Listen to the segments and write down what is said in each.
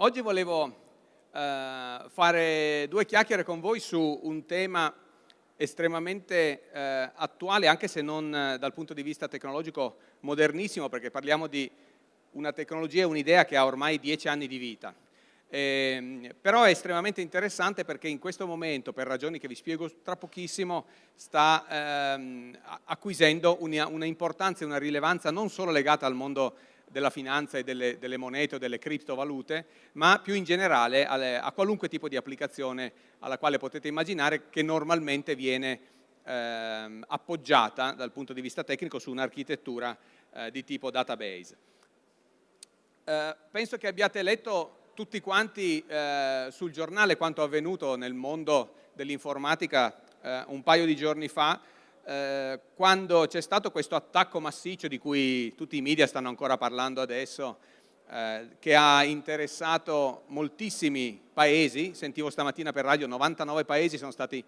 Oggi volevo eh, fare due chiacchiere con voi su un tema estremamente eh, attuale, anche se non eh, dal punto di vista tecnologico modernissimo, perché parliamo di una tecnologia e un'idea che ha ormai dieci anni di vita. Eh, però è estremamente interessante perché in questo momento, per ragioni che vi spiego tra pochissimo, sta ehm, acquisendo una, una importanza e una rilevanza non solo legata al mondo della finanza e delle, delle, monete o delle criptovalute, ma più in generale alle, a qualunque tipo di applicazione alla quale potete immaginare che normalmente viene ehm, appoggiata dal punto di vista tecnico su un'architettura eh, di tipo database. Eh, penso che abbiate letto tutti quanti eh, sul giornale quanto avvenuto nel mondo dell'informatica eh, un paio di giorni fa, eh, quando c'è stato questo attacco massiccio di cui tutti i media stanno ancora parlando adesso, eh, che ha interessato moltissimi paesi, sentivo stamattina per radio 99 paesi sono stati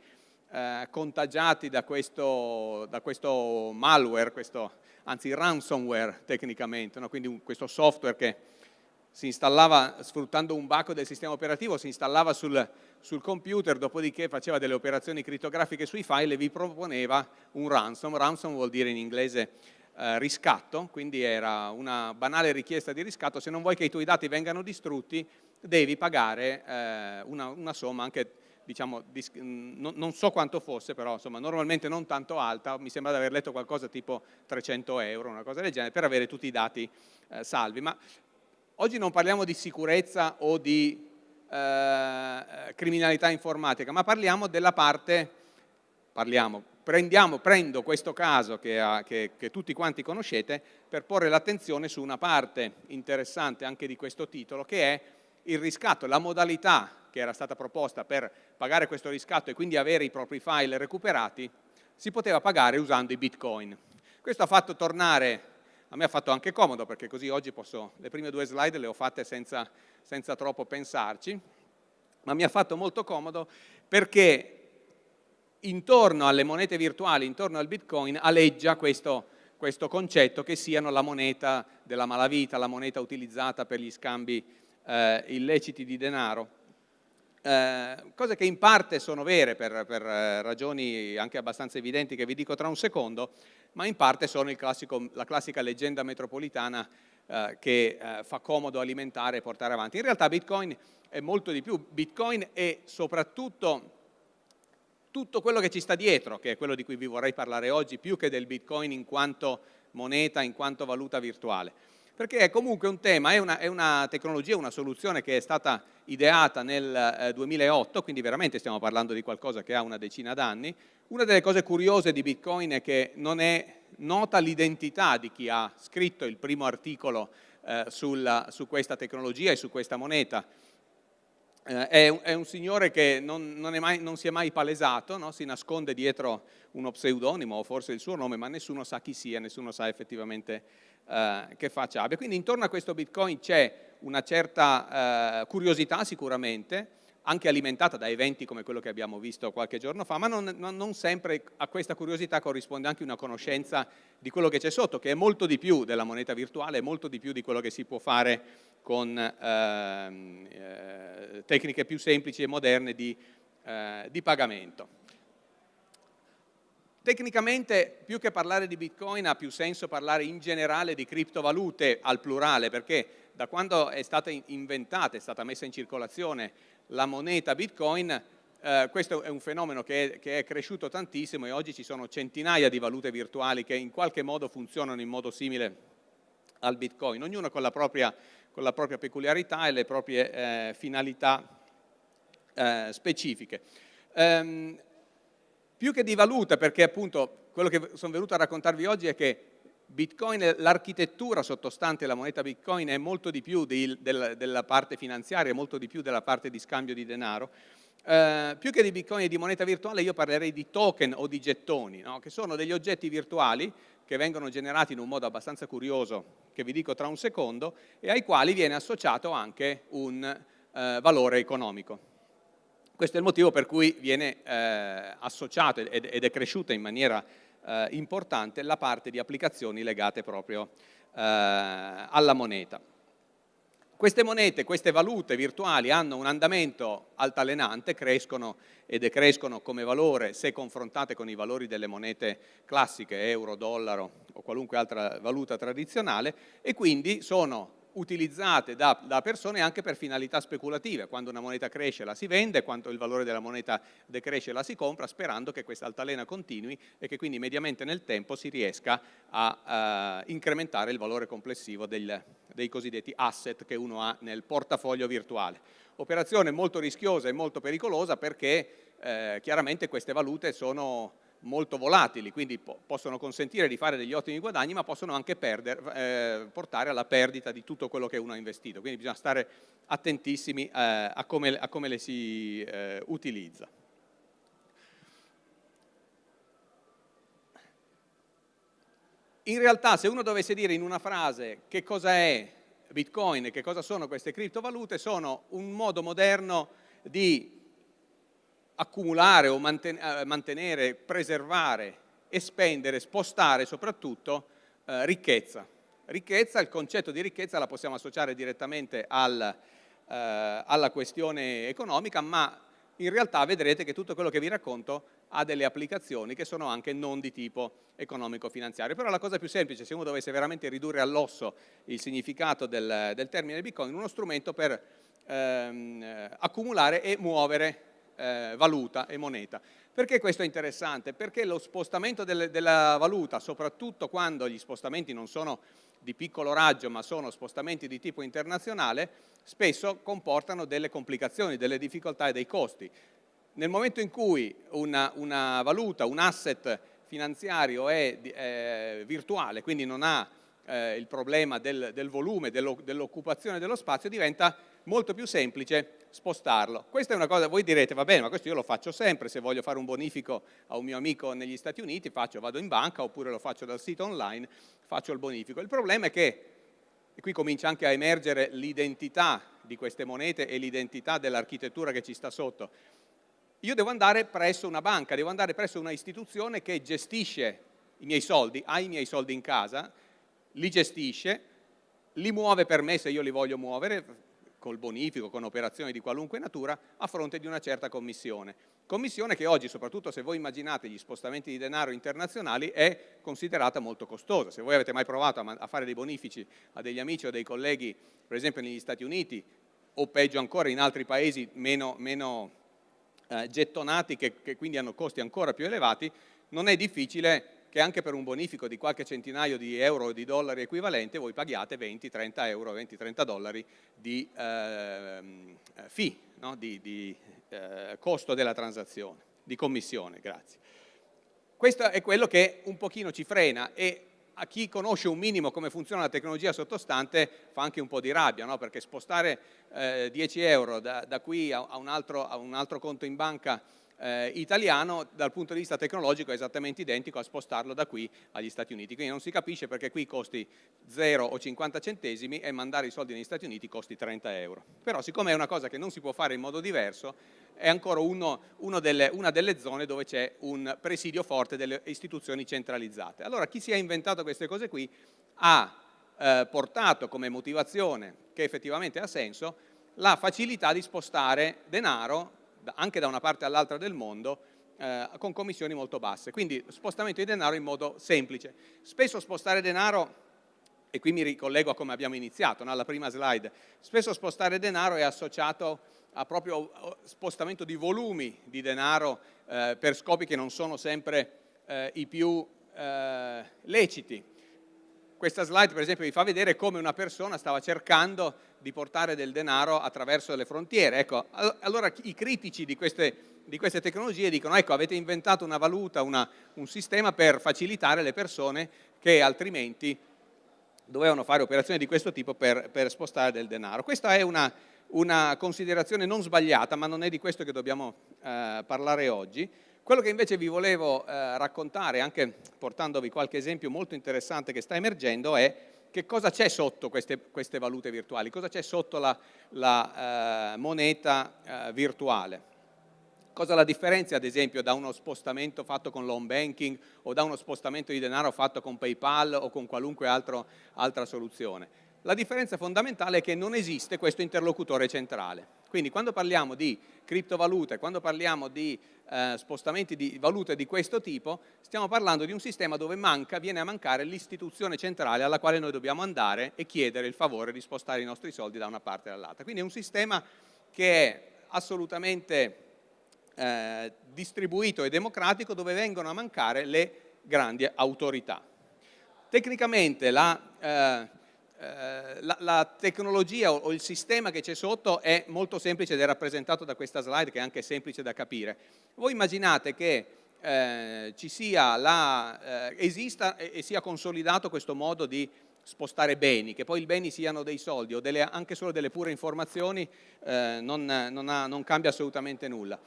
eh, contagiati da questo, da questo malware, questo, anzi ransomware tecnicamente, no? quindi un, questo software che si installava sfruttando un bacco del sistema operativo, si installava sul, sul, computer, dopodiché faceva delle operazioni crittografiche sui file e vi proponeva un ransom. Ransom vuol dire in inglese eh, riscatto, quindi era una banale richiesta di riscatto, se non vuoi che i tuoi dati vengano distrutti devi pagare eh, una, una, somma anche, diciamo, non, non, so quanto fosse, però insomma, normalmente non tanto alta, mi sembra di aver letto qualcosa tipo 300 euro, una cosa del genere, per avere tutti i dati eh, salvi. Ma Oggi non parliamo di sicurezza o di eh, criminalità informatica, ma parliamo della parte, parliamo, prendiamo, prendo questo caso che, ha, che, che tutti quanti conoscete per porre l'attenzione su una parte interessante anche di questo titolo che è il riscatto, la modalità che era stata proposta per pagare questo riscatto e quindi avere i propri file recuperati, si poteva pagare usando i bitcoin. Questo ha fatto tornare a me ha fatto anche comodo perché così oggi posso, le prime due slide le ho fatte senza, senza troppo pensarci, ma mi ha fatto molto comodo perché intorno alle monete virtuali, intorno al bitcoin, aleggia questo, questo concetto che siano la moneta della malavita, la moneta utilizzata per gli scambi eh, illeciti di denaro. Eh, cose che in parte sono vere per, per, eh, ragioni anche abbastanza evidenti che vi dico tra un secondo, ma in parte sono classico, la classica leggenda metropolitana eh, che eh, fa comodo alimentare e portare avanti. In realtà Bitcoin è molto di più, Bitcoin è soprattutto tutto quello che ci sta dietro, che è quello di cui vi vorrei parlare oggi, più che del Bitcoin in quanto moneta, in quanto valuta virtuale perché è comunque un tema, è una, è una tecnologia, una soluzione che è stata ideata nel eh, 2008, quindi veramente stiamo parlando di qualcosa che ha una decina d'anni. Una delle cose curiose di Bitcoin è che non è nota l'identità di chi ha scritto il primo articolo eh, sulla, su questa tecnologia e su questa moneta. Eh, è, un, è, un, signore che non, non, mai, non si è mai palesato, no? si nasconde dietro uno pseudonimo o forse il suo nome, ma nessuno sa chi sia, nessuno sa effettivamente eh, che faccia abbia. Quindi intorno a questo Bitcoin c'è una certa eh, curiosità sicuramente, anche alimentata da eventi come quello che abbiamo visto qualche giorno fa, ma non, non, sempre a questa curiosità corrisponde anche una conoscenza di quello che c'è sotto, che è molto di più della moneta virtuale, è molto di più di quello che si può fare con ehm, eh, tecniche più semplici e moderne di, eh, di pagamento. Tecnicamente più che parlare di Bitcoin ha più senso parlare in generale di criptovalute al plurale perché da quando è stata inventata, è stata messa in circolazione la moneta Bitcoin eh, questo è un fenomeno che è, che è, cresciuto tantissimo e oggi ci sono centinaia di valute virtuali che in qualche modo funzionano in modo simile al Bitcoin, ognuno con la propria, con la propria peculiarità e le proprie eh, finalità eh, specifiche. Um, più che di valuta, perché appunto quello che sono venuto a raccontarvi oggi è che Bitcoin, l'architettura sottostante la moneta Bitcoin è molto di più di, del, della parte finanziaria, molto di più della parte di scambio di denaro. Eh, più che di Bitcoin e di moneta virtuale io parlerei di token o di gettoni, no? che sono degli oggetti virtuali che vengono generati in un modo abbastanza curioso, che vi dico tra un secondo, e ai quali viene associato anche un eh, valore economico. Questo è il motivo per cui viene eh, associato ed, ed, è cresciuta in maniera eh, importante la parte di applicazioni legate proprio eh, alla moneta. Queste monete, queste valute virtuali hanno un andamento altalenante, crescono e decrescono come valore se confrontate con i valori delle monete classiche, euro, dollaro o qualunque altra valuta tradizionale e quindi sono utilizzate da, da, persone anche per finalità speculative, quando una moneta cresce la si vende, quando il valore della moneta decresce la si compra, sperando che questa altalena continui e che quindi mediamente nel tempo si riesca a, a incrementare il valore complessivo del, dei cosiddetti asset che uno ha nel portafoglio virtuale. Operazione molto rischiosa e molto pericolosa perché eh, chiaramente queste valute sono molto volatili, quindi po possono consentire di fare degli ottimi guadagni, ma possono anche perder, eh, portare alla perdita di tutto quello che uno ha investito. Quindi bisogna stare attentissimi eh, a, come, a, come, le si eh, utilizza. In realtà se uno dovesse dire in una frase che cosa è Bitcoin e che cosa sono queste criptovalute, sono un modo moderno di accumulare o eh, mantenere, preservare e spendere, spostare soprattutto eh, ricchezza. Ricchezza, il concetto di ricchezza la possiamo associare direttamente al, eh, alla questione economica, ma in realtà vedrete che tutto quello che vi racconto ha delle applicazioni che sono anche non di tipo economico-finanziario. Però la cosa più semplice, se uno dovesse veramente ridurre all'osso il significato del, del termine Bitcoin, uno strumento per ehm, accumulare e muovere eh, valuta e moneta. Perché questo è interessante? Perché lo spostamento del, della valuta, soprattutto quando gli spostamenti non sono di piccolo raggio ma sono spostamenti di tipo internazionale, spesso comportano delle complicazioni, delle difficoltà e dei costi. Nel momento in cui una, una valuta, un asset finanziario è eh, virtuale, quindi non ha eh, il problema del, del volume, dell'occupazione dello spazio, diventa molto più semplice spostarlo. Questa è una cosa, voi direte, va bene, ma questo io lo faccio sempre, se voglio fare un bonifico a un mio amico negli Stati Uniti, faccio, vado in banca oppure lo faccio dal sito online, faccio il bonifico. Il problema è che, e qui comincia anche a emergere l'identità di queste monete e l'identità dell'architettura che ci sta sotto, io devo andare presso una banca, devo andare presso una istituzione che gestisce i miei soldi, ha i miei soldi in casa, li gestisce, li muove per me se io li voglio muovere, col bonifico, con operazioni di qualunque natura, a fronte di una certa commissione. Commissione che oggi, soprattutto se voi immaginate gli spostamenti di denaro internazionali, è considerata molto costosa. Se voi avete mai provato a, fare dei bonifici a degli amici o dei colleghi, per esempio negli Stati Uniti, o peggio ancora in altri paesi meno, meno eh, gettonati, che, che quindi hanno costi ancora più elevati, non è difficile che anche per un bonifico di qualche centinaio di euro o di dollari equivalente voi paghiate 20-30 euro, 20-30 dollari di eh, fee, no? di, di eh, costo della transazione, di commissione, grazie. Questo è quello che un pochino ci frena e a chi conosce un minimo come funziona la tecnologia sottostante fa anche un po' di rabbia, no? perché spostare eh, 10 euro da, da qui a, a, un altro, a un altro conto in banca eh, italiano dal punto di vista tecnologico è esattamente identico a spostarlo da qui agli Stati Uniti. Quindi non si capisce perché qui costi 0 o 50 centesimi e mandare i soldi negli Stati Uniti costi 30 euro. Però siccome è una cosa che non si può fare in modo diverso, è ancora uno, uno delle, una delle zone dove c'è un presidio forte delle istituzioni centralizzate. Allora chi si è inventato queste cose qui ha eh, portato come motivazione, che effettivamente ha senso, la facilità di spostare denaro anche da una parte all'altra del mondo eh, con commissioni molto basse. Quindi spostamento di denaro in modo semplice. Spesso spostare denaro, e qui mi ricollego a come abbiamo iniziato, no? alla prima slide, spesso spostare denaro è associato a proprio spostamento di volumi di denaro eh, per scopi che non sono sempre eh, i più eh, leciti. Questa slide per esempio vi fa vedere come una persona stava cercando di portare del denaro attraverso le frontiere. Ecco, allora i critici di queste, di queste tecnologie dicono ecco avete inventato una valuta, una, un sistema per facilitare le persone che altrimenti dovevano fare operazioni di questo tipo per, per spostare del denaro. Questa è una, una, considerazione non sbagliata, ma non è di questo che dobbiamo eh, parlare oggi. Quello che invece vi volevo eh, raccontare, anche portandovi qualche esempio molto interessante che sta emergendo, è che cosa c'è sotto queste, queste, valute virtuali, cosa c'è sotto la, la eh, moneta eh, virtuale. Cosa la differenzia ad esempio da uno spostamento fatto con l'home banking o da uno spostamento di denaro fatto con PayPal o con qualunque altro, altra soluzione? La differenza fondamentale è che non esiste questo interlocutore centrale. Quindi quando parliamo di criptovalute, quando parliamo di eh, spostamenti di valute di questo tipo, stiamo parlando di un sistema dove manca, viene a mancare l'istituzione centrale alla quale noi dobbiamo andare e chiedere il favore di spostare i nostri soldi da una parte all'altra. Quindi è un sistema che è assolutamente eh, distribuito e democratico dove vengono a mancare le grandi autorità. Tecnicamente la, eh, eh, la, la tecnologia o, o, il sistema che c'è sotto è molto semplice ed è rappresentato da questa slide che è anche semplice da capire. Voi immaginate che eh, ci sia la, eh, esista e, e, sia consolidato questo modo di spostare beni, che poi i beni siano dei soldi o delle, anche solo delle pure informazioni eh, non, non, ha, non cambia assolutamente nulla.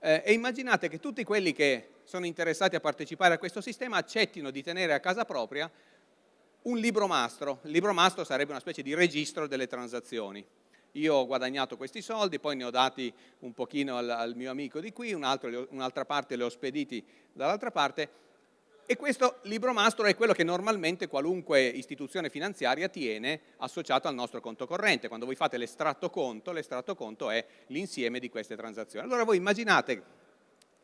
Eh, e immaginate che tutti quelli che sono interessati a partecipare a questo sistema accettino di tenere a casa propria un libro mastro. Il libro mastro sarebbe una specie di registro delle transazioni. Io ho guadagnato questi soldi, poi ne ho dati un pochino al, al mio amico di qui, un'altra un parte li ho spediti dall'altra parte e questo libro mastro è quello che normalmente qualunque istituzione finanziaria tiene associato al nostro conto corrente. Quando voi fate l'estratto conto, l'estratto conto è l'insieme di queste transazioni. Allora voi immaginate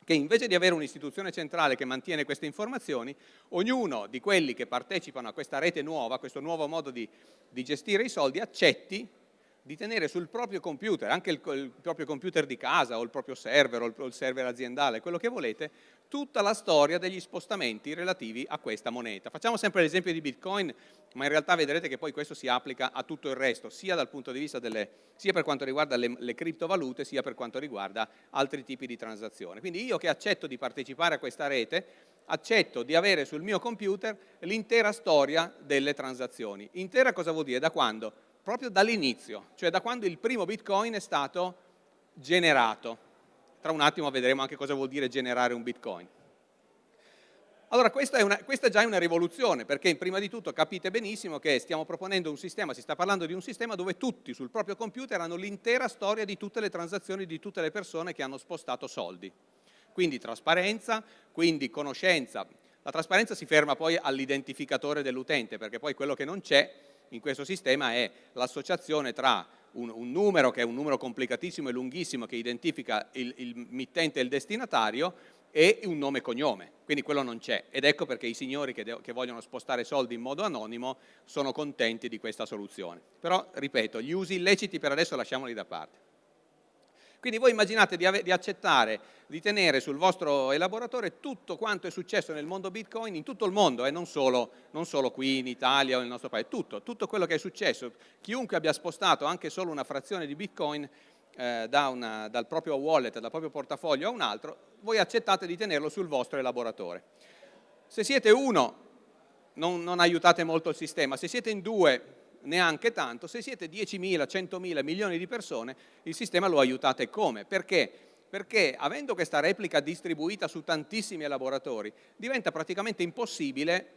che invece di avere un'istituzione centrale che mantiene queste informazioni, ognuno di quelli che partecipano a questa rete nuova, a questo nuovo modo di, di gestire i soldi, accetti di tenere sul proprio computer, anche il, il, proprio computer di casa o il proprio server o il, o il server aziendale, quello che volete, tutta la storia degli spostamenti relativi a questa moneta. Facciamo sempre l'esempio di Bitcoin, ma in realtà vedrete che poi questo si applica a tutto il resto, sia delle, sia per quanto riguarda le, le criptovalute, sia per quanto riguarda altri tipi di transazioni. Quindi io che accetto di partecipare a questa rete, accetto di avere sul mio computer l'intera storia delle transazioni. Intera cosa vuol dire? Da quando? proprio dall'inizio, cioè da quando il primo bitcoin è stato generato. Tra un attimo vedremo anche cosa vuol dire generare un bitcoin. Allora questa, è una, questa già è una rivoluzione perché prima di tutto capite benissimo che stiamo proponendo un sistema, si sta parlando di un sistema dove tutti sul proprio computer hanno l'intera storia di tutte le transazioni di tutte le persone che hanno spostato soldi. Quindi trasparenza, quindi conoscenza. La trasparenza si ferma poi all'identificatore dell'utente perché poi quello che non c'è in questo sistema è l'associazione tra un, un, numero che è un numero complicatissimo e lunghissimo che identifica il, il mittente e il destinatario e un nome e cognome, quindi quello non c'è ed ecco perché i signori che, che, vogliono spostare soldi in modo anonimo sono contenti di questa soluzione. Però, ripeto, gli usi illeciti per adesso lasciamoli da parte. Quindi voi immaginate di, di, accettare, di tenere sul vostro elaboratore tutto quanto è successo nel mondo Bitcoin, in tutto il mondo, e eh, non, non, solo, qui in Italia o nel nostro paese, tutto, tutto quello che è successo. Chiunque abbia spostato anche solo una frazione di Bitcoin eh, da una, dal proprio wallet, dal proprio portafoglio a un altro, voi accettate di tenerlo sul vostro elaboratore. Se siete uno, non, non aiutate molto il sistema, se siete in due, neanche tanto, se siete 10.000, 100.000, milioni di persone, il sistema lo aiutate come? Perché? Perché avendo questa replica distribuita su tantissimi elaboratori, diventa praticamente impossibile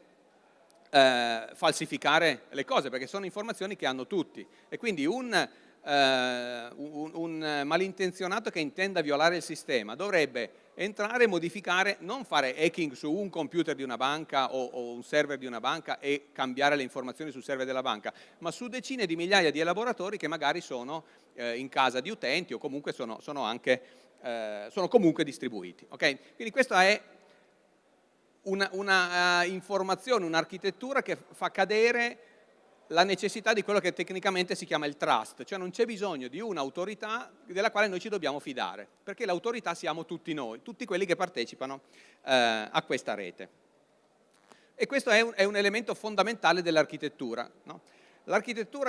eh, falsificare le cose, perché sono informazioni che hanno tutti. E quindi un, eh, un, un malintenzionato che intenda violare il sistema dovrebbe entrare e modificare, non fare hacking su un computer di una banca o, o, un server di una banca e cambiare le informazioni sul server della banca, ma su decine di migliaia di elaboratori che magari sono eh, in casa di utenti o comunque sono, sono, anche, eh, sono comunque distribuiti. Okay? Quindi questa è una, una uh, informazione, un'architettura che fa cadere la necessità di quello che tecnicamente si chiama il trust, cioè non c'è bisogno di un'autorità della quale noi ci dobbiamo fidare, perché l'autorità siamo tutti noi, tutti quelli che partecipano eh, a questa rete. E questo è un, è un elemento fondamentale dell'architettura. No?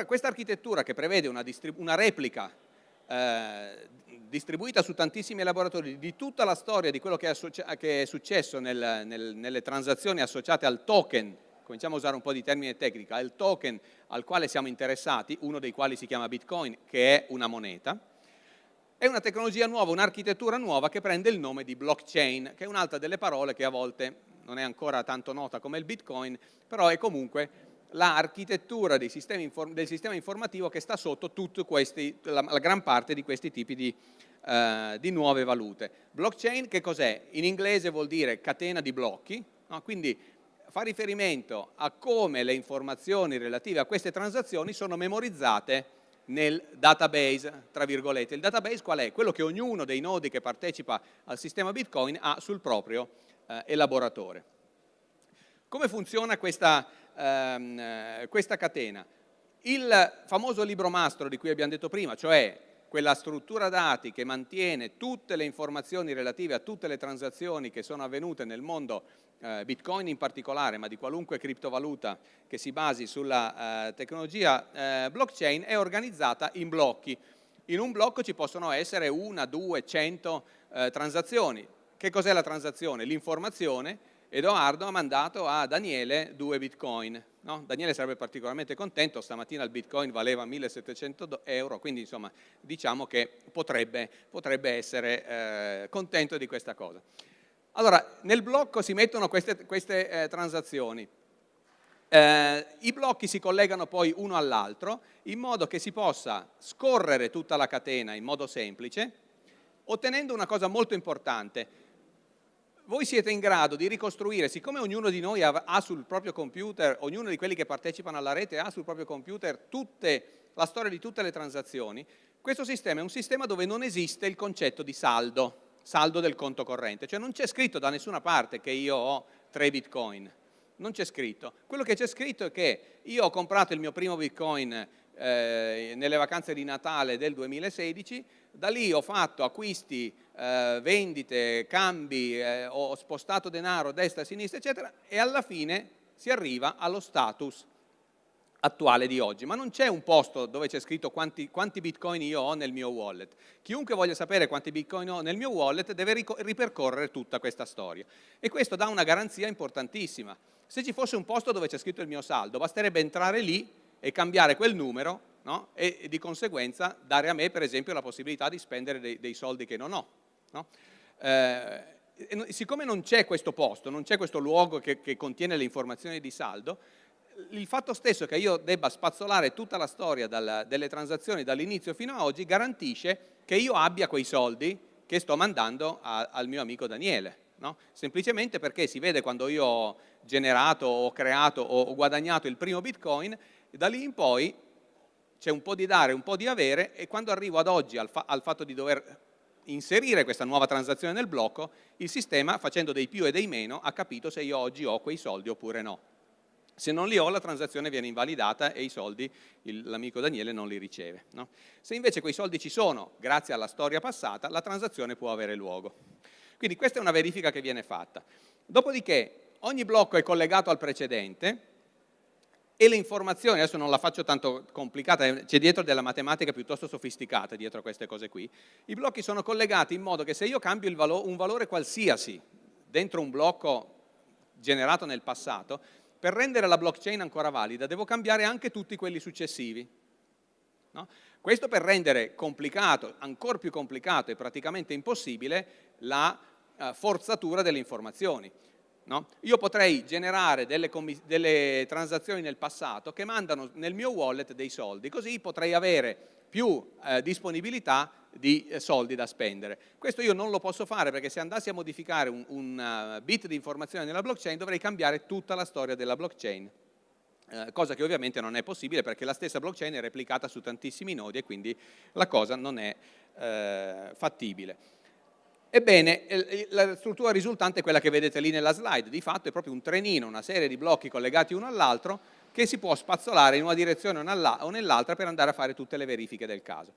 questa architettura che prevede una, una replica eh, distribuita su tantissimi laboratori di tutta la storia di quello che è, che è successo nel, nel, nelle transazioni associate al token cominciamo a usare un po' di termine tecnica, è il token al quale siamo interessati, uno dei quali si chiama Bitcoin, che è una moneta, è una tecnologia nuova, un'architettura nuova che prende il nome di blockchain, che è un'altra delle parole che a volte non è ancora tanto nota come il Bitcoin, però è comunque l'architettura del sistema informativo che sta sotto questi, la, la, gran parte di questi tipi di, uh, di nuove valute. Blockchain che cos'è? In inglese vuol dire catena di blocchi, no? quindi fa riferimento a come le informazioni relative a queste transazioni sono memorizzate nel database, tra virgolette. Il database qual è? Quello che ognuno dei nodi che partecipa al sistema Bitcoin ha sul proprio eh, elaboratore. Come funziona questa, ehm, eh, questa catena? Il famoso libro mastro di cui abbiamo detto prima, cioè quella struttura dati che mantiene tutte le informazioni relative a tutte le transazioni che sono avvenute nel mondo eh, Bitcoin in particolare, ma di qualunque criptovaluta che si basi sulla eh, tecnologia eh, blockchain, è organizzata in blocchi. In un blocco ci possono essere una, due, cento eh, transazioni. Che cos'è la transazione? L'informazione. Edoardo ha mandato a Daniele due bitcoin. No? Daniele sarebbe particolarmente contento, stamattina il bitcoin valeva 1700 euro, quindi insomma diciamo che potrebbe, potrebbe essere eh, contento di questa cosa. Allora, nel blocco si mettono queste, queste eh, transazioni. Eh, I blocchi si collegano poi uno all'altro in modo che si possa scorrere tutta la catena in modo semplice, ottenendo una cosa molto importante. Voi siete in grado di ricostruire, siccome ognuno di noi ha, sul proprio computer, ognuno di quelli che partecipano alla rete ha sul proprio computer tutte, la storia di tutte le transazioni, questo sistema è un sistema dove non esiste il concetto di saldo saldo del conto corrente, cioè non c'è scritto da nessuna parte che io ho 3 bitcoin, non c'è scritto. Quello che c'è scritto è che io ho comprato il mio primo bitcoin eh, nelle vacanze di Natale del 2016, da lì ho fatto acquisti, eh, vendite, cambi, eh, ho spostato denaro destra e sinistra, eccetera, e alla fine si arriva allo status attuale di oggi, ma non c'è un posto dove c'è scritto quanti, quanti, bitcoin io ho nel mio wallet. Chiunque voglia sapere quanti bitcoin ho nel mio wallet deve ripercorrere tutta questa storia e questo dà una garanzia importantissima. Se ci fosse un posto dove c'è scritto il mio saldo, basterebbe entrare lì e cambiare quel numero no? e, di conseguenza dare a me per esempio la possibilità di spendere dei, dei soldi che non ho. No? Eh, siccome non c'è questo posto, non c'è questo luogo che, che contiene le informazioni di saldo, il fatto stesso che io debba spazzolare tutta la storia dal, delle transazioni dall'inizio fino a oggi garantisce che io abbia quei soldi che sto mandando a, al mio amico Daniele. No? Semplicemente perché si vede quando io ho generato, ho creato, ho guadagnato il primo bitcoin, da lì in poi c'è un po' di dare, un po' di avere e quando arrivo ad oggi al, fa al fatto di dover inserire questa nuova transazione nel blocco, il sistema facendo dei più e dei meno ha capito se io oggi ho quei soldi oppure no. Se non li ho la transazione viene invalidata e i soldi l'amico Daniele non li riceve. No? Se invece quei soldi ci sono, grazie alla storia passata, la transazione può avere luogo. Quindi questa è una verifica che viene fatta. Dopodiché ogni blocco è collegato al precedente e le informazioni, adesso non la faccio tanto complicata, c'è dietro della matematica piuttosto sofisticata dietro a queste cose qui, i blocchi sono collegati in modo che se io cambio valo un valore qualsiasi dentro un blocco generato nel passato, per rendere la blockchain ancora valida devo cambiare anche tutti quelli successivi. No? Questo per rendere complicato, ancora più complicato e praticamente impossibile la uh, forzatura delle informazioni. No? Io potrei generare delle, delle, transazioni nel passato che mandano nel mio wallet dei soldi, così potrei avere più eh, disponibilità di eh, soldi da spendere. Questo io non lo posso fare perché se andassi a modificare un, un uh, bit di informazione nella blockchain dovrei cambiare tutta la storia della blockchain. Eh, cosa che ovviamente non è possibile perché la stessa blockchain è replicata su tantissimi nodi e quindi la cosa non è eh, fattibile. Ebbene, la struttura risultante è quella che vedete lì nella slide, di fatto è proprio un trenino, una serie di blocchi collegati uno all'altro che si può spazzolare in una direzione o nell'altra per andare a fare tutte le verifiche del caso.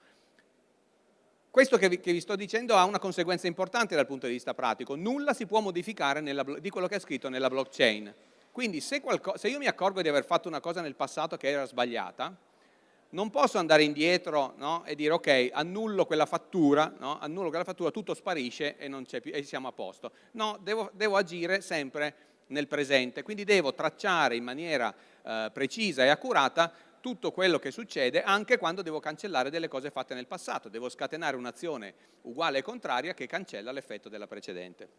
Questo che vi, che vi, sto dicendo ha una conseguenza importante dal punto di vista pratico, nulla si può modificare nella, di quello che è scritto nella blockchain. Quindi se, qualco, se, io mi accorgo di aver fatto una cosa nel passato che era sbagliata, non posso andare indietro no, e dire ok, annullo quella fattura, no, annullo quella fattura, tutto sparisce e, più, e siamo a posto. No, devo, devo, agire sempre nel presente, quindi devo tracciare in maniera eh, precisa e accurata tutto quello che succede anche quando devo cancellare delle cose fatte nel passato, devo scatenare un'azione uguale e contraria che cancella l'effetto della precedente.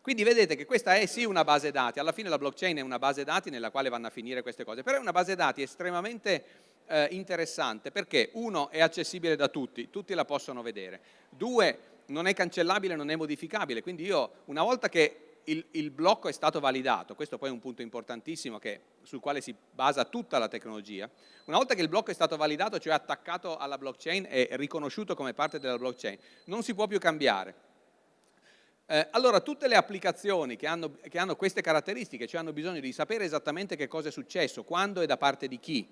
Quindi vedete che questa è sì una base dati, alla fine la blockchain è una base dati nella quale vanno a finire queste cose, però è una base dati estremamente eh, interessante perché uno è accessibile da tutti, tutti la possono vedere, due non è cancellabile, non è modificabile, quindi io una volta che il, il, blocco è stato validato, questo poi è un punto importantissimo che, sul quale si basa tutta la tecnologia, una volta che il blocco è stato validato, cioè attaccato alla blockchain e riconosciuto come parte della blockchain, non si può più cambiare. Eh, allora tutte le applicazioni che hanno, che hanno queste caratteristiche, cioè hanno bisogno di sapere esattamente che cosa è successo, quando e da parte di chi,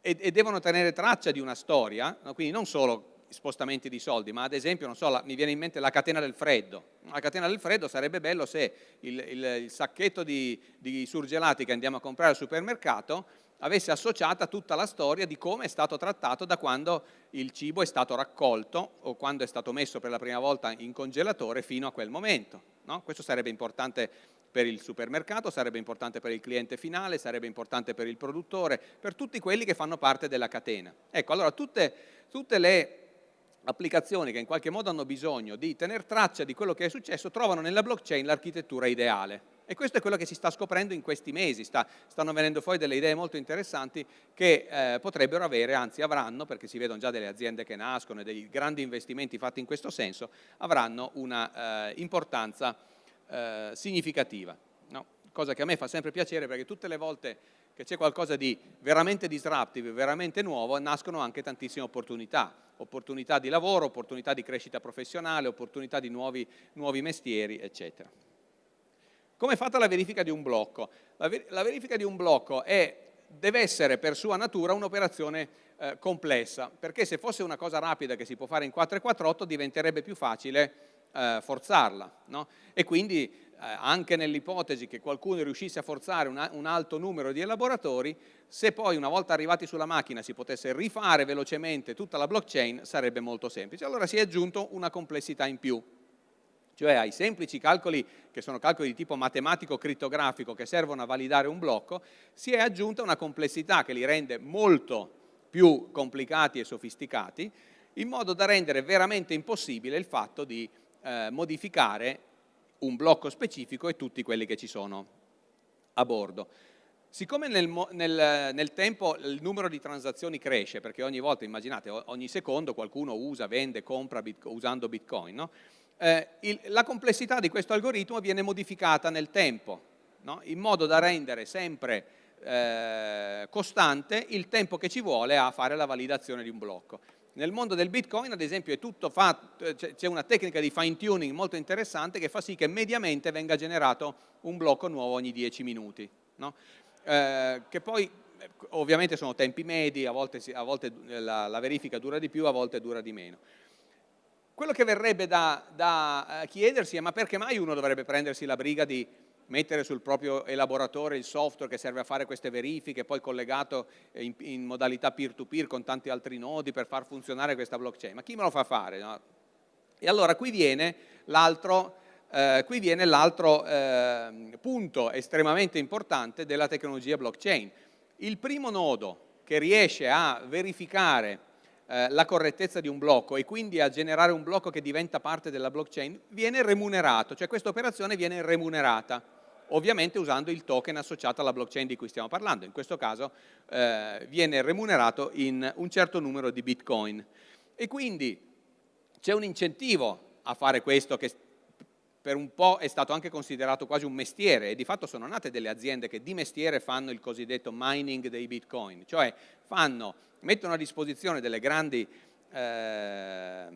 e, e devono tenere traccia di una storia, no? quindi non solo spostamenti di soldi, ma ad esempio, so, la, mi viene in mente la catena del freddo. La catena del freddo sarebbe bello se il, il, il sacchetto di, di, surgelati che andiamo a comprare al supermercato avesse associata tutta la storia di come è stato trattato da quando il cibo è stato raccolto o quando è stato messo per la prima volta in congelatore fino a quel momento. No? Questo sarebbe importante per il supermercato, sarebbe importante per il cliente finale, sarebbe importante per il produttore, per tutti quelli che fanno parte della catena. Ecco, allora tutte, tutte le applicazioni che in qualche modo hanno bisogno di tener traccia di quello che è successo trovano nella blockchain l'architettura ideale. E questo è quello che si sta scoprendo in questi mesi, sta, stanno venendo fuori delle idee molto interessanti che eh, potrebbero avere, anzi avranno, perché si vedono già delle aziende che nascono e dei grandi investimenti fatti in questo senso, avranno una eh, importanza eh, significativa. No? Cosa che a me fa sempre piacere perché tutte le volte che c'è qualcosa di veramente disruptive, veramente nuovo, nascono anche tantissime opportunità, opportunità di lavoro, opportunità di crescita professionale, opportunità di nuovi, nuovi mestieri, eccetera. Come è fatta la verifica di un blocco? La, ver la verifica di un blocco è, deve essere per sua natura un'operazione eh, complessa, perché se fosse una cosa rapida che si può fare in 448 diventerebbe più facile eh, forzarla. No? E quindi eh, anche nell'ipotesi che qualcuno riuscisse a forzare una, un alto numero di elaboratori, se poi una volta arrivati sulla macchina si potesse rifare velocemente tutta la blockchain sarebbe molto semplice. Allora si è aggiunto una complessità in più, cioè ai semplici calcoli che sono calcoli di tipo matematico-crittografico che servono a validare un blocco, si è aggiunta una complessità che li rende molto più complicati e sofisticati, in modo da rendere veramente impossibile il fatto di eh, modificare un blocco specifico e tutti quelli che ci sono a bordo. Siccome nel, nel, nel, tempo il numero di transazioni cresce, perché ogni volta, immaginate, ogni secondo qualcuno usa, vende, compra bitcoin, usando Bitcoin, no? eh, il, la complessità di questo algoritmo viene modificata nel tempo, no? in modo da rendere sempre eh, costante il tempo che ci vuole a fare la validazione di un blocco. Nel mondo del Bitcoin, ad esempio, eh, c'è una tecnica di fine tuning molto interessante che fa sì che mediamente venga generato un blocco nuovo ogni 10 minuti, no? eh, che poi ovviamente sono tempi medi, a volte, a volte la, la verifica dura di più, a volte dura di meno. Quello che verrebbe da, da, eh, chiedersi è ma perché mai uno dovrebbe prendersi la briga di mettere sul proprio elaboratore il software che serve a fare queste verifiche, poi collegato in, in modalità peer-to-peer -peer con tanti altri nodi per far funzionare questa blockchain? Ma chi me lo fa fare? No? E allora qui viene l'altro eh, eh, punto estremamente importante della tecnologia blockchain. Il primo nodo che riesce a verificare eh, la correttezza di un blocco e quindi a generare un blocco che diventa parte della blockchain, viene remunerato, cioè questa operazione viene remunerata, ovviamente usando il token associato alla blockchain di cui stiamo parlando, in questo caso eh, viene remunerato in un certo numero di bitcoin. E quindi c'è un incentivo a fare questo che per un po' è stato anche considerato quasi un mestiere e di fatto sono nate delle aziende che di mestiere fanno il cosiddetto mining dei bitcoin, cioè fanno mettono a disposizione delle grandi eh,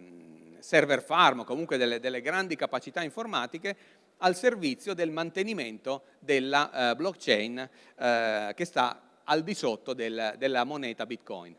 server farm o comunque delle, delle, grandi capacità informatiche al servizio del mantenimento della eh, blockchain eh, che sta al di sotto del, della moneta Bitcoin.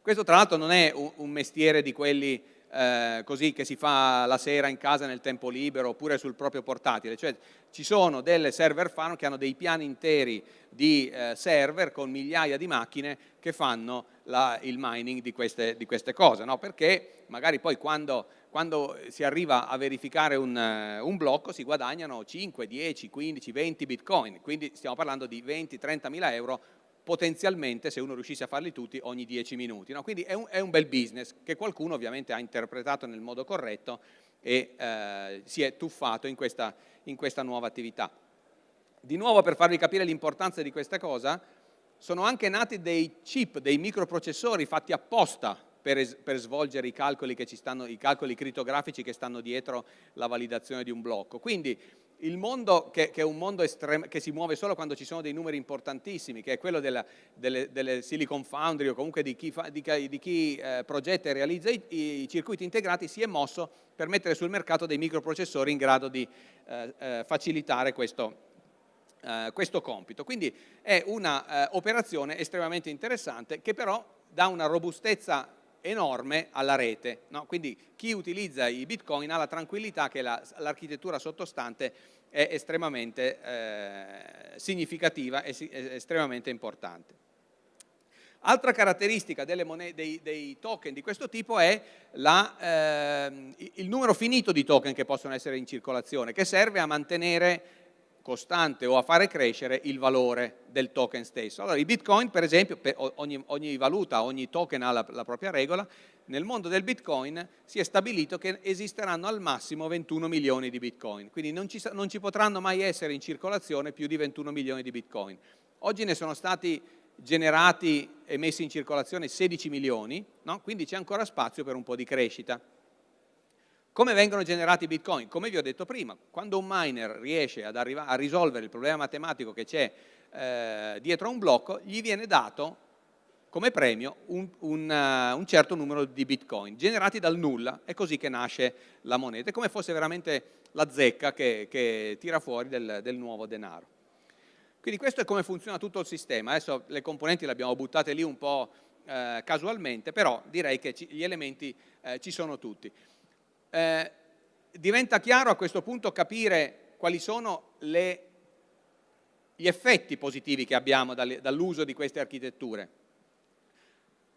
Questo tra l'altro non è un, un mestiere di quelli eh, così che si fa la sera in casa nel tempo libero oppure sul proprio portatile, cioè ci sono delle server farm che hanno dei piani interi di eh, server con migliaia di macchine che fanno la, il mining di queste, di queste cose, no? perché magari poi quando, quando, si arriva a verificare un, uh, un, blocco si guadagnano 5, 10, 15, 20 bitcoin, quindi stiamo parlando di 20, 30 mila euro potenzialmente se uno riuscisse a farli tutti ogni 10 minuti. No? Quindi è un, è un, bel business che qualcuno ovviamente ha interpretato nel modo corretto e eh, si è tuffato in questa, in questa nuova attività. Di nuovo per farvi capire l'importanza di questa cosa, sono anche nati dei chip, dei microprocessori fatti apposta per, per svolgere i calcoli, stanno, i calcoli criptografici che stanno dietro la validazione di un blocco. Quindi il mondo che, che, è un mondo che si muove solo quando ci sono dei numeri importantissimi, che è quello della, delle, delle, Silicon Foundry o comunque di chi, fa, di, di chi eh, progetta e realizza i, i, circuiti integrati, si è mosso per mettere sul mercato dei microprocessori in grado di eh, eh, facilitare questo, eh, questo, compito. Quindi è un'operazione eh, estremamente interessante che però dà una robustezza enorme alla rete. No? Quindi chi utilizza i bitcoin ha la tranquillità che l'architettura la, sottostante è estremamente eh, significativa e estremamente importante. Altra caratteristica dei, dei, token di questo tipo è la, eh, il numero finito di token che possono essere in circolazione, che serve a mantenere costante o a fare crescere il valore del token stesso. Allora i bitcoin per esempio, per ogni, ogni, valuta, ogni token ha la, la, propria regola, nel mondo del bitcoin si è stabilito che esisteranno al massimo 21 milioni di bitcoin, quindi non ci, non ci potranno mai essere in circolazione più di 21 milioni di bitcoin. Oggi ne sono stati generati e messi in circolazione 16 milioni, no? quindi c'è ancora spazio per un po' di crescita. Come vengono generati i bitcoin? Come vi ho detto prima, quando un miner riesce a risolvere il problema matematico che c'è eh, dietro a un blocco, gli viene dato come premio un, un, uh, un, certo numero di bitcoin generati dal nulla, è così che nasce la moneta, è come fosse veramente la zecca che, che tira fuori del, del, nuovo denaro. Quindi questo è come funziona tutto il sistema, adesso le componenti le abbiamo buttate lì un po' eh, casualmente, però direi che ci, gli elementi eh, ci sono tutti. Eh, diventa chiaro a questo punto capire quali sono le, gli effetti positivi che abbiamo dall'uso di queste architetture.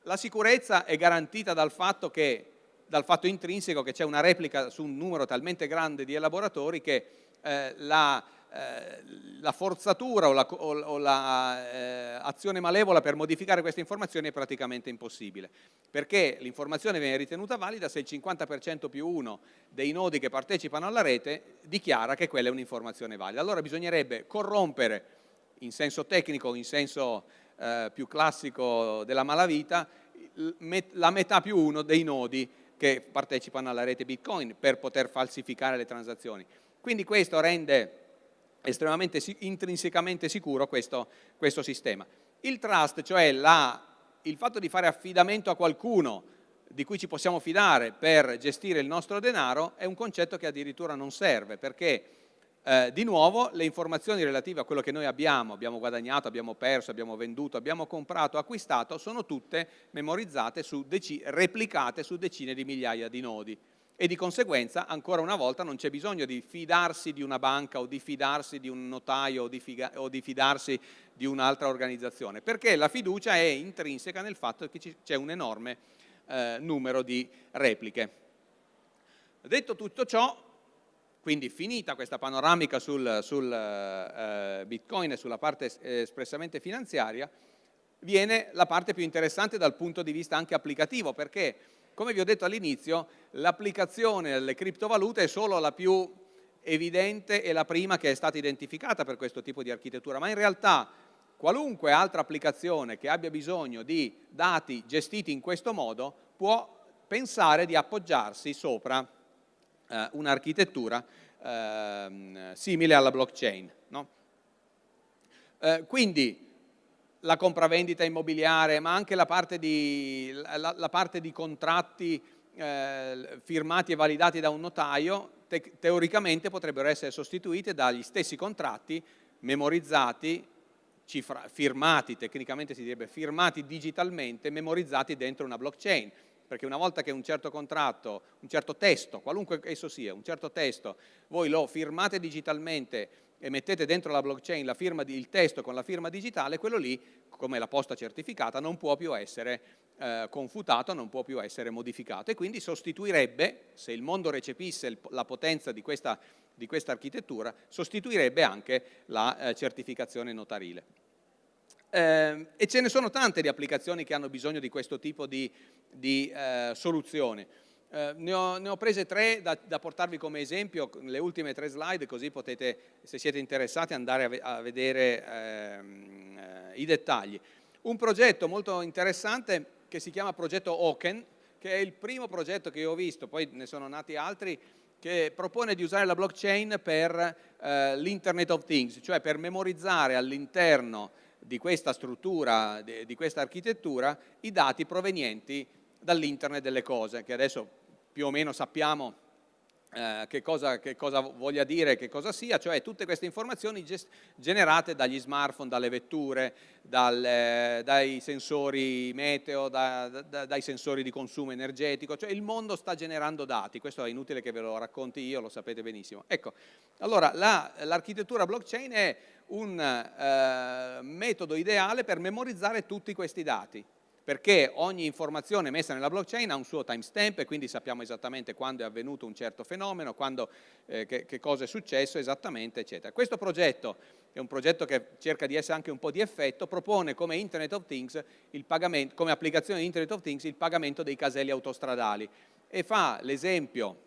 La sicurezza è garantita dal fatto, che, dal fatto intrinseco che c'è una replica su un numero talmente grande di elaboratori che eh, la eh, la forzatura o l'azione la, eh, malevola per modificare queste informazioni è praticamente impossibile, perché l'informazione viene ritenuta valida se il 50% più uno dei nodi che partecipano alla rete dichiara che quella è un'informazione valida. Allora bisognerebbe corrompere in senso tecnico, in senso eh, più classico della malavita, la metà più uno dei nodi che partecipano alla rete Bitcoin per poter falsificare le transazioni. Quindi questo rende estremamente intrinsecamente sicuro questo, questo sistema. Il trust, cioè la, il fatto di fare affidamento a qualcuno di cui ci possiamo fidare per gestire il nostro denaro, è un concetto che addirittura non serve, perché eh, di nuovo le informazioni relative a quello che noi abbiamo, abbiamo guadagnato, abbiamo perso, abbiamo venduto, abbiamo comprato, acquistato, sono tutte memorizzate, su replicate su decine di migliaia di nodi e di conseguenza ancora una volta non c'è bisogno di fidarsi di una banca o di fidarsi di un notaio o di, o di fidarsi di un'altra organizzazione, perché la fiducia è intrinseca nel fatto che c'è un enorme eh, numero di repliche. Detto tutto ciò, quindi finita questa panoramica sul, sul eh, Bitcoin e sulla parte espressamente finanziaria, viene la parte più interessante dal punto di vista anche applicativo, perché come vi ho detto all'inizio, l'applicazione delle criptovalute è solo la più evidente e la prima che è stata identificata per questo tipo di architettura, ma in realtà qualunque altra applicazione che abbia bisogno di dati gestiti in questo modo può pensare di appoggiarsi sopra eh, un'architettura eh, simile alla blockchain. No? Eh, quindi la compravendita immobiliare, ma anche la parte di, la, la parte di contratti eh, firmati e validati da un notaio, te teoricamente potrebbero essere sostituite dagli stessi contratti memorizzati, cifra, firmati, tecnicamente si direbbe firmati digitalmente, memorizzati dentro una blockchain. Perché una volta che un certo contratto, un certo testo, qualunque esso sia, un certo testo, voi lo firmate digitalmente e mettete dentro la blockchain firma il testo con la firma digitale, quello lì, come la posta certificata, non può più essere eh, confutato, non può più essere modificato e quindi sostituirebbe, se il mondo recepisse il, la potenza di questa, di questa, architettura, sostituirebbe anche la eh, certificazione notarile. Eh, e ce ne sono tante di applicazioni che hanno bisogno di questo tipo di, di eh, soluzioni. Eh, ne, ho, ne, ho, prese tre da, da, portarvi come esempio, le ultime tre slide, così potete, se siete interessati, andare a, a vedere ehm, eh, i dettagli. Un progetto molto interessante che si chiama progetto Oken, che è il primo progetto che io ho visto, poi ne sono nati altri, che propone di usare la blockchain per eh, l'Internet of Things, cioè per memorizzare all'interno di questa struttura, di, di questa architettura, i dati provenienti dall'Internet delle cose, che adesso più o meno sappiamo eh, che, cosa, che, cosa, voglia dire, che cosa sia, cioè tutte queste informazioni generate dagli smartphone, dalle vetture, dal, eh, dai sensori meteo, da, da, dai sensori di consumo energetico, cioè il mondo sta generando dati, questo è inutile che ve lo racconti io, lo sapete benissimo. Ecco, allora l'architettura la, blockchain è un eh, metodo ideale per memorizzare tutti questi dati, perché ogni informazione messa nella blockchain ha un suo timestamp e quindi sappiamo esattamente quando è avvenuto un certo fenomeno, quando, eh, che, che, cosa è successo esattamente, eccetera. Questo progetto, che è un progetto che cerca di essere anche un po' di effetto, propone come Internet of Things, come applicazione di Internet of Things, il pagamento dei caselli autostradali e fa l'esempio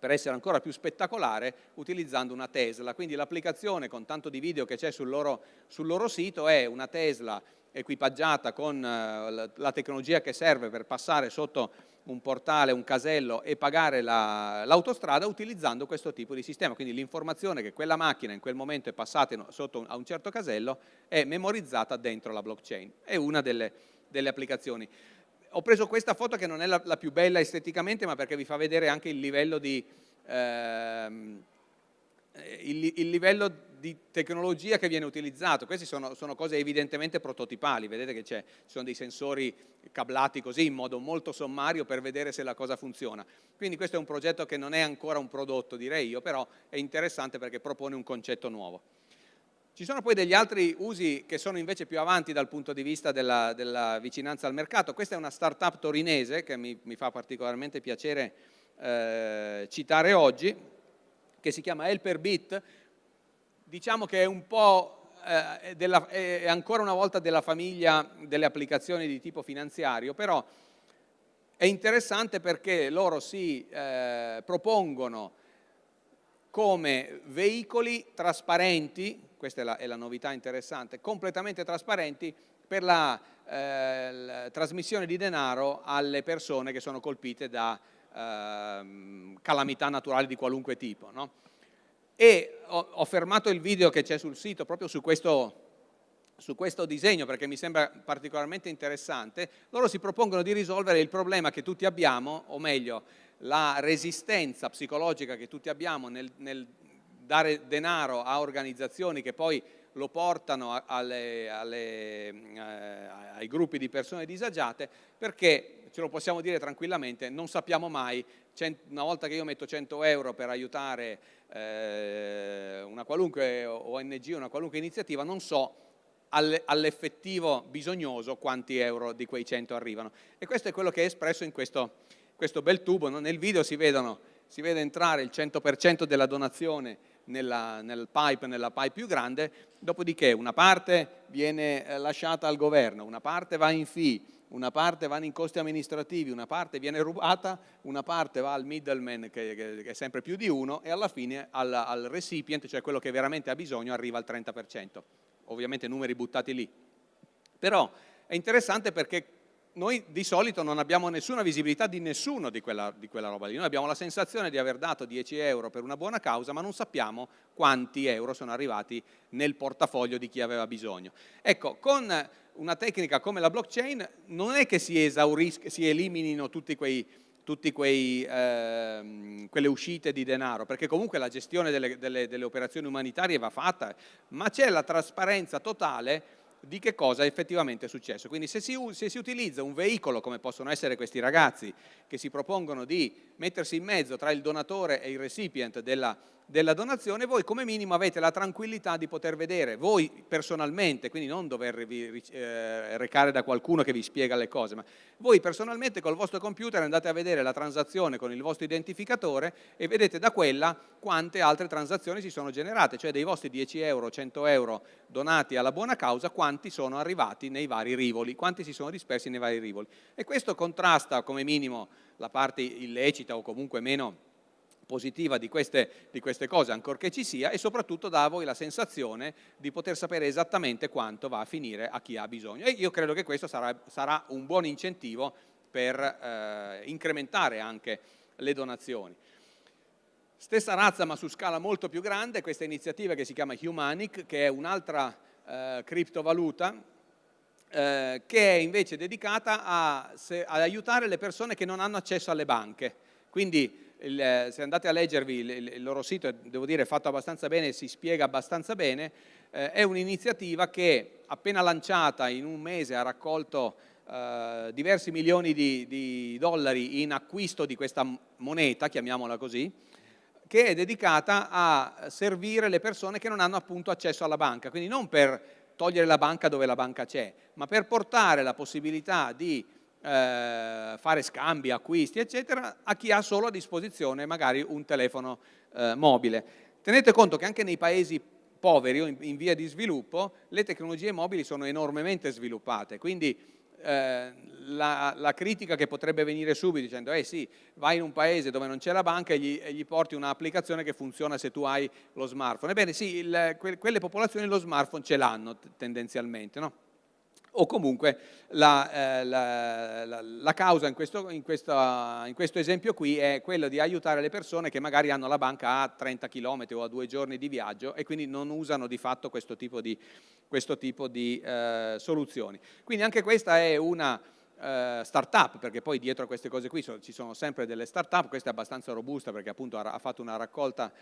per essere ancora più spettacolare utilizzando una Tesla, quindi l'applicazione con tanto di video che c'è sul sul loro sito è una Tesla equipaggiata con eh, la tecnologia che serve per passare sotto un portale, un casello e pagare l'autostrada la, utilizzando questo tipo di sistema. Quindi l'informazione che quella macchina in quel momento è passata sotto a un certo casello è memorizzata dentro la blockchain. È una delle, delle applicazioni. Ho preso questa foto che non è la, la, più bella esteticamente, ma perché vi fa vedere anche il livello di... Ehm, il, il livello di tecnologia che viene utilizzato, queste sono, sono cose evidentemente prototipali, vedete che ci sono dei sensori cablati così in modo molto sommario per vedere se la cosa funziona. Quindi questo è un progetto che non è ancora un prodotto direi io, però è interessante perché propone un concetto nuovo. Ci sono poi degli altri usi che sono invece più avanti dal punto di vista della, della vicinanza al mercato. Questa è una startup torinese che mi, mi fa particolarmente piacere eh, citare oggi, che si chiama Helperbit, diciamo che è un po' eh, della, è ancora una volta della famiglia delle applicazioni di tipo finanziario, però è interessante perché loro si eh, propongono come veicoli trasparenti, questa è la, è la, novità interessante, completamente trasparenti per la, eh, la, trasmissione di denaro alle persone che sono colpite da eh, calamità naturali di qualunque tipo. No? E ho, ho fermato il video che c'è sul sito proprio su questo, su questo disegno perché mi sembra particolarmente interessante, loro si propongono di risolvere il problema che tutti abbiamo, o meglio, la resistenza psicologica che tutti abbiamo nel, nel dare denaro a organizzazioni che poi lo portano alle, alle, eh, ai gruppi di persone disagiate perché, ce lo possiamo dire tranquillamente, non sappiamo mai, una volta che io metto 100 euro per aiutare eh, una qualunque ONG, una qualunque iniziativa, non so all'effettivo bisognoso quanti euro di quei 100 arrivano. E questo è quello che è espresso in questo, questo bel tubo. Nel video si, vedono, si, vede entrare il 100% della donazione nella, nel pipe, nella pipe più grande, dopodiché una parte viene eh, lasciata al governo, una parte va in fee, una parte va in costi amministrativi, una parte viene rubata, una parte va al middleman che, che, che è sempre più di uno e alla fine al, al, recipient, cioè quello che veramente ha bisogno, arriva al 30%. Ovviamente numeri buttati lì. Però è interessante perché noi di solito non abbiamo nessuna visibilità di nessuno di quella, di quella, roba lì, noi abbiamo la sensazione di aver dato 10 euro per una buona causa ma non sappiamo quanti euro sono arrivati nel portafoglio di chi aveva bisogno. Ecco, con una tecnica come la blockchain non è che si, si eliminino tutte eh, quelle uscite di denaro, perché comunque la gestione delle, delle, delle operazioni umanitarie va fatta, ma c'è la trasparenza totale di che cosa effettivamente è successo. Quindi se si, se si, utilizza un veicolo, come possono essere questi ragazzi, che si propongono di mettersi in mezzo tra il donatore e il recipient della, della donazione, voi come minimo avete la tranquillità di poter vedere, voi personalmente, quindi non dovervi eh, recare da qualcuno che vi spiega le cose, ma voi personalmente col vostro computer andate a vedere la transazione con il vostro identificatore e vedete da quella quante altre transazioni si sono generate, cioè dei vostri 10 euro, 100 euro donati alla buona causa, quanti sono arrivati nei vari rivoli, quanti si sono dispersi nei vari rivoli. E questo contrasta come minimo la parte illecita o comunque meno positiva di queste, di queste, cose, ancorché ci sia, e soprattutto dà a voi la sensazione di poter sapere esattamente quanto va a finire a chi ha bisogno. E io credo che questo sarà, sarà un buon incentivo per eh, incrementare anche le donazioni. Stessa razza ma su scala molto più grande, questa iniziativa che si chiama Humanic, che è un'altra eh, criptovaluta eh, che è invece dedicata a, se, ad aiutare le persone che non hanno accesso alle banche. Quindi il, se andate a leggervi il, il, loro sito, devo dire è fatto abbastanza bene, si spiega abbastanza bene, eh, è un'iniziativa che appena lanciata in un mese ha raccolto eh, diversi milioni di, di dollari in acquisto di questa moneta, chiamiamola così, che è dedicata a servire le persone che non hanno appunto accesso alla banca, quindi non per togliere la banca dove la banca c'è, ma per portare la possibilità di eh, fare scambi, acquisti, eccetera, a chi ha solo a disposizione magari un telefono eh, mobile. Tenete conto che anche nei paesi poveri o in, in via di sviluppo le tecnologie mobili sono enormemente sviluppate, quindi eh, la, la, critica che potrebbe venire subito dicendo eh sì, vai in un paese dove non c'è la banca e gli, e gli porti un'applicazione che funziona se tu hai lo smartphone. Ebbene sì, il, que, quelle popolazioni lo smartphone ce l'hanno tendenzialmente, no? O comunque la, eh, la, la, la causa in questo, in, questa, in questo, esempio qui è quella di aiutare le persone che magari hanno la banca a 30 km o a due giorni di viaggio e quindi non usano di fatto questo tipo di, questo tipo di eh, soluzioni. Quindi anche questa è una eh, start-up, perché poi dietro a queste cose qui ci sono sempre delle start-up, questa è abbastanza robusta perché appunto ha, fatto una raccolta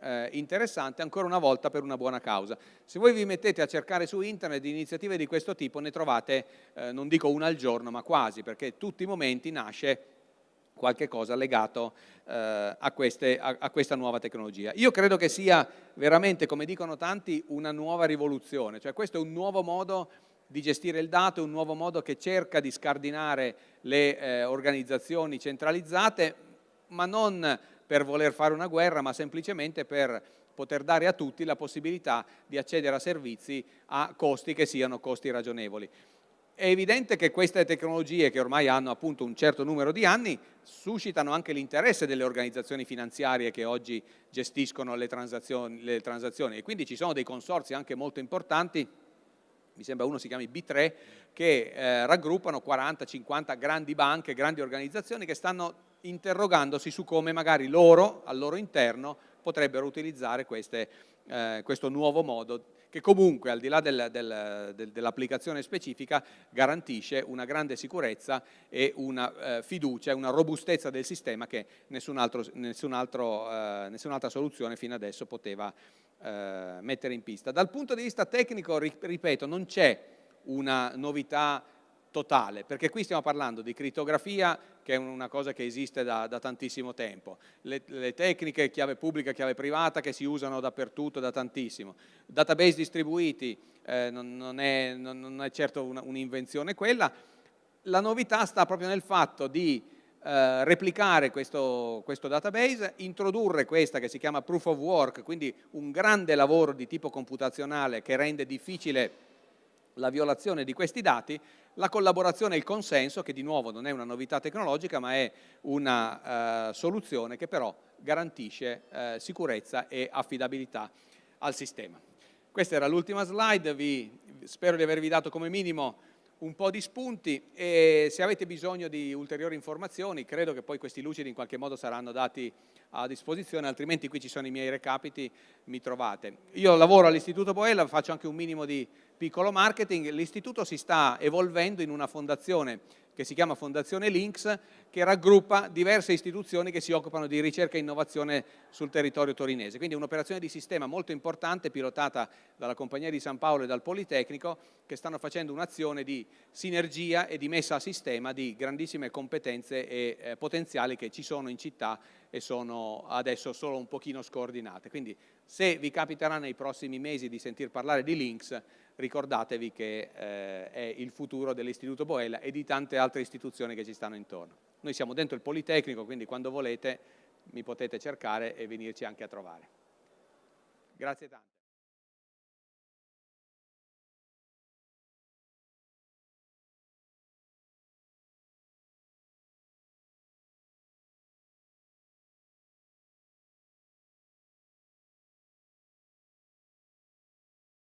eh, interessante, ancora una volta per una buona causa. Se voi vi mettete a cercare su internet iniziative di questo tipo, ne trovate, eh, non dico una al giorno, ma quasi, perché tutti i momenti nasce qualche cosa legato eh, a, queste, a, a, questa nuova tecnologia. Io credo che sia veramente, come dicono tanti, una nuova rivoluzione, cioè questo è un nuovo modo di gestire il dato, è un nuovo modo che cerca di scardinare le eh, organizzazioni centralizzate, ma non per voler fare una guerra, ma semplicemente per poter dare a tutti la possibilità di accedere a servizi a costi che siano costi ragionevoli. È evidente che queste tecnologie, che ormai hanno appunto un certo numero di anni, suscitano anche l'interesse delle organizzazioni finanziarie che oggi gestiscono le transazioni, le transazioni e quindi ci sono dei consorzi anche molto importanti mi sembra uno si chiami B3, che eh, raggruppano 40-50 grandi banche, grandi organizzazioni che stanno interrogandosi su come magari loro, al loro interno, potrebbero utilizzare queste, eh, questo nuovo modo che comunque al di là del, del, del, dell'applicazione specifica garantisce una grande sicurezza e una eh, fiducia, una robustezza del sistema che nessun altro, nessun altro, eh, nessun'altra soluzione fino adesso poteva eh, mettere in pista. Dal punto di vista tecnico, ripeto, non c'è una novità totale, perché qui stiamo parlando di crittografia che è una cosa che esiste da, da tantissimo tempo, le, le, tecniche chiave pubblica, chiave privata che si usano dappertutto da tantissimo, database distribuiti eh, non, non, è, non, non, è, certo un'invenzione quella, la novità sta proprio nel fatto di eh, replicare questo, questo, database, introdurre questa che si chiama proof of work, quindi un grande lavoro di tipo computazionale che rende difficile la violazione di questi dati, la collaborazione e il consenso, che di nuovo non è una novità tecnologica, ma è una uh, soluzione che però garantisce uh, sicurezza e affidabilità al sistema. Questa era l'ultima slide, vi, spero di avervi dato come minimo un po' di spunti e se avete bisogno di ulteriori informazioni credo che poi questi lucidi in qualche modo saranno dati a disposizione, altrimenti qui ci sono i miei recapiti, mi trovate. Io lavoro all'Istituto Boella, faccio anche un minimo di piccolo marketing, l'istituto si sta evolvendo in una fondazione che si chiama Fondazione Links, che raggruppa diverse istituzioni che si occupano di ricerca e innovazione sul territorio torinese. Quindi un'operazione di sistema molto importante pilotata dalla Compagnia di San Paolo e dal Politecnico che stanno facendo un'azione di sinergia e di messa a sistema di grandissime competenze e eh, potenziali che ci sono in città e sono adesso solo un pochino scordinate. Quindi se vi capiterà nei prossimi mesi di sentir parlare di Links, ricordatevi che eh, è il futuro dell'Istituto Boella e di tante altre istituzioni che ci stanno intorno. Noi siamo dentro il Politecnico, quindi quando volete mi potete cercare e venirci anche a trovare. Grazie tante.